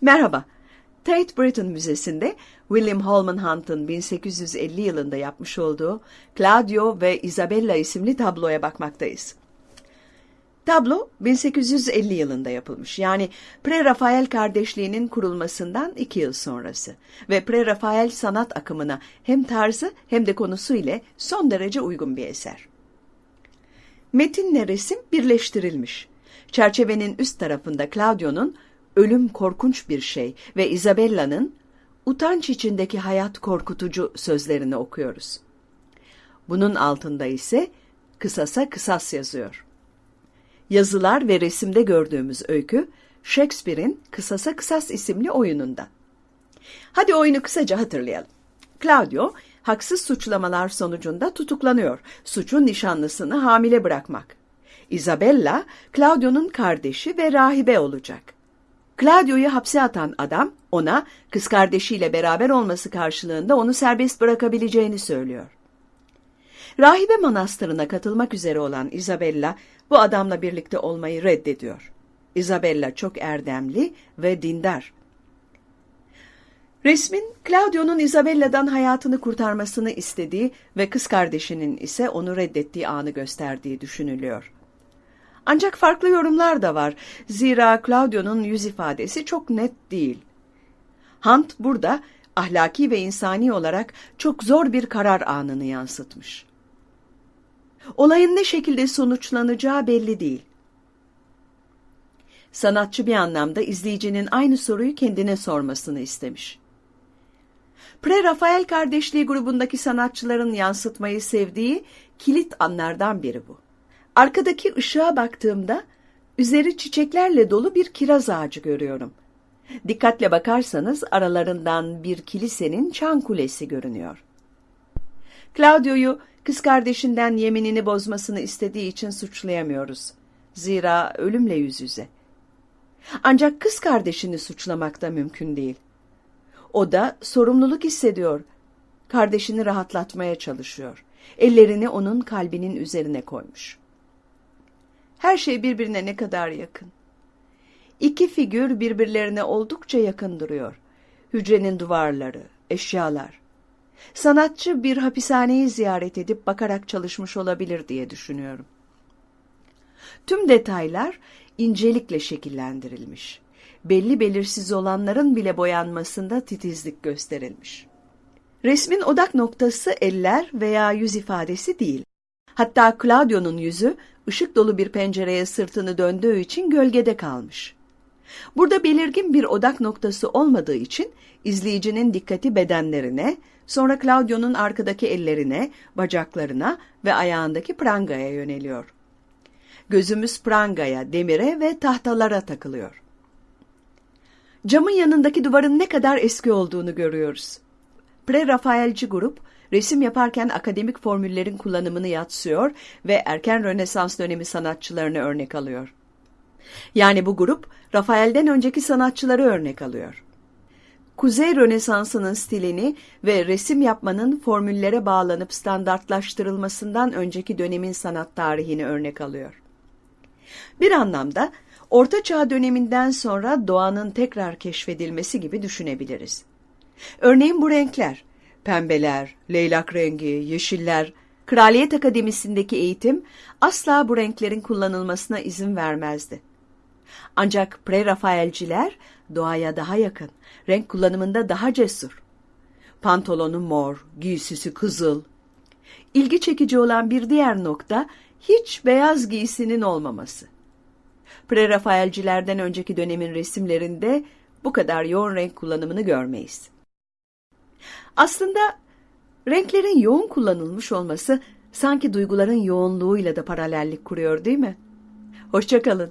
Merhaba. Tate Britain Müzesi'nde William Holman Hunt'ın 1850 yılında yapmış olduğu Claudio ve Isabella isimli tabloya bakmaktayız. Tablo 1850 yılında yapılmış. Yani Pre-Rafael kardeşliğinin kurulmasından iki yıl sonrası ve Pre-Rafael sanat akımına hem tarzı hem de konusu ile son derece uygun bir eser. Metinle resim birleştirilmiş. Çerçevenin üst tarafında Claudio'nun ölüm korkunç bir şey ve Isabella'nın utanç içindeki hayat korkutucu sözlerini okuyoruz. Bunun altında ise kısasa kısas yazıyor. Yazılar ve resimde gördüğümüz öykü Shakespeare'in Kısasa Kısas isimli oyununda. Hadi oyunu kısaca hatırlayalım. Claudio haksız suçlamalar sonucunda tutuklanıyor. Suçun nişanlısını hamile bırakmak. Isabella, Claudio'nun kardeşi ve rahibe olacak. Claudio'yu hapse atan adam ona kız kardeşiyle beraber olması karşılığında onu serbest bırakabileceğini söylüyor. Rahibe manastırına katılmak üzere olan Isabella bu adamla birlikte olmayı reddediyor. Isabella çok erdemli ve dindar. Resmin Claudio'nun Isabella'dan hayatını kurtarmasını istediği ve kız kardeşinin ise onu reddettiği anı gösterdiği düşünülüyor. Ancak farklı yorumlar da var. Zira Claudio'nun yüz ifadesi çok net değil. Hunt burada ahlaki ve insani olarak çok zor bir karar anını yansıtmış. Olayın ne şekilde sonuçlanacağı belli değil. Sanatçı bir anlamda izleyicinin aynı soruyu kendine sormasını istemiş. Pre-Rafael kardeşliği grubundaki sanatçıların yansıtmayı sevdiği kilit anlardan biri bu. Arkadaki ışığa baktığımda üzeri çiçeklerle dolu bir kiraz ağacı görüyorum. Dikkatle bakarsanız aralarından bir kilisenin çan kulesi görünüyor. Claudio'yu kız kardeşinden yeminini bozmasını istediği için suçlayamıyoruz. Zira ölümle yüz yüze. Ancak kız kardeşini suçlamak da mümkün değil. O da sorumluluk hissediyor. Kardeşini rahatlatmaya çalışıyor. Ellerini onun kalbinin üzerine koymuş. Her şey birbirine ne kadar yakın. İki figür birbirlerine oldukça yakın duruyor. Hücrenin duvarları, eşyalar. Sanatçı bir hapishaneyi ziyaret edip bakarak çalışmış olabilir diye düşünüyorum. Tüm detaylar incelikle şekillendirilmiş. Belli belirsiz olanların bile boyanmasında titizlik gösterilmiş. Resmin odak noktası eller veya yüz ifadesi değil. Hatta Claudio'nun yüzü ışık dolu bir pencereye sırtını döndüğü için gölgede kalmış. Burada belirgin bir odak noktası olmadığı için izleyicinin dikkati bedenlerine, sonra Claudio'nun arkadaki ellerine, bacaklarına ve ayağındaki prangaya yöneliyor. Gözümüz prangaya, demire ve tahtalara takılıyor. Camın yanındaki duvarın ne kadar eski olduğunu görüyoruz. Pre-Rafaelci grup, resim yaparken akademik formüllerin kullanımını yatsıyor ve erken Rönesans dönemi sanatçılarını örnek alıyor. Yani bu grup, Rafael'den önceki sanatçıları örnek alıyor. Kuzey Rönesansı'nın stilini ve resim yapmanın formüllere bağlanıp standartlaştırılmasından önceki dönemin sanat tarihini örnek alıyor. Bir anlamda Orta Çağ döneminden sonra doğanın tekrar keşfedilmesi gibi düşünebiliriz. Örneğin bu renkler, pembeler, leylak rengi, yeşiller, Kraliyet Akademisi'ndeki eğitim asla bu renklerin kullanılmasına izin vermezdi. Ancak pre-Rafaelciler doğaya daha yakın, renk kullanımında daha cesur. Pantolonu mor, giysisi kızıl. İlgi çekici olan bir diğer nokta hiç beyaz giysinin olmaması. Pre-Rafaelcilerden önceki dönemin resimlerinde bu kadar yoğun renk kullanımını görmeyiz. Aslında renklerin yoğun kullanılmış olması sanki duyguların yoğunluğuyla da paralellik kuruyor değil mi? Hoşçakalın.